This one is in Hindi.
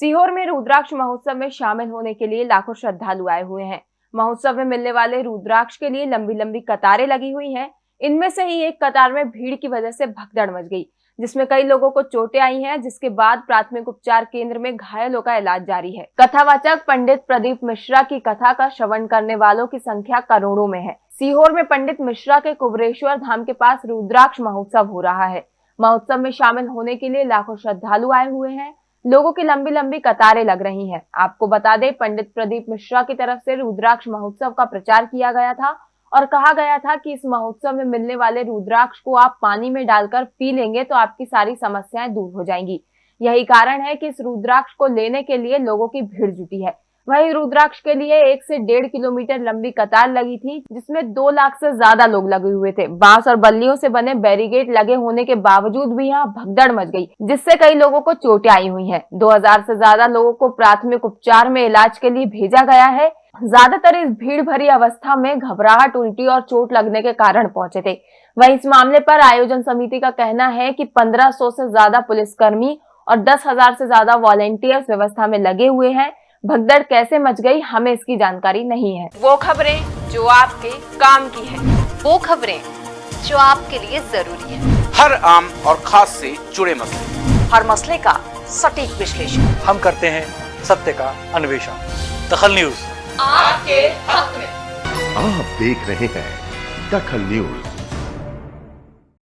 सीहोर में रुद्राक्ष महोत्सव में शामिल होने के लिए लाखों श्रद्धालु आए हुए हैं। महोत्सव में मिलने वाले रुद्राक्ष के लिए लंबी लंबी कतारें लगी हुई हैं। इनमें से ही एक कतार में भीड़ की वजह से भगदड़ मच गई, जिसमें कई लोगों को चोटें आई हैं, जिसके बाद प्राथमिक उपचार केंद्र में घायलों का इलाज जारी है। कथावाचक पंडित प्रदीप मिश्रा की कथा का श्रवण करने वालों की संख्या करोड़ों में है। सीहोर में पंडित मिश्रा के कुबरेश्वर धाम के पास रुद्राक्ष महोत्सव हो रहा है। महोत्सव में शामिल होने के लिए लाखों श्रद्धालु आए हुए हैं। लोगों की लंबी लंबी कतारें लग रही हैं। आपको बता दें, पंडित प्रदीप मिश्रा की तरफ़ से रुद्राक्ष महोत्सव का प्रचार किया गया था और कहा गया था कि इस महोत्सव में मिलने वाले रुद्राक्ष को आप पानी में डालकर पी लेंगे तो आपकी सारी समस्याएँ दूर हो जाएँगी यही कारण है कि इस रुद्राक्ष को लेने के लिए लोगों की भीड़ जुटी है वहीं रुद्राक्ष के लिए एक से डेढ़ किलोमीटर लंबी कतार लगी थी, जिसमें दो लाख से ज़्यादा लोग लगे हुए थे। बाँस और बल्लियों से बने बैरिकेड लगे होने के बावजूद भी यहाँ भगदड़ मच गई, जिससे कई लोगों को चोटें आई हुई हैं। 2000 से ज़्यादा लोगों को प्राथमिक उपचार में इलाज के लिए भेजा गया है। ज़्यादातर इस भीड़ भरी अवस्था में घबराहट, उल्टी और चोट लगने के कारण पहुँचे थे। वही इस मामले पर आयोजन समिति का कहना है कि 1500 से ज़्यादा पुलिसकर्मी और दस हज़ार से ज़्यादा वॉलेंटियर्स व्यवस्था में लगे हुए हैं। भगदड़ कैसे मच गई हमें इसकी जानकारी नहीं है। वो खबरें जो आपके काम की है वो खबरें जो आपके लिए ज़रूरी है। हर आम और खास से जुड़े मसले। हर मसले का सटीक विश्लेषण। हम करते हैं सत्य का अन्वेषण। दखल न्यूज़। आपके हक में। आप देख रहे हैं दखल न्यूज़।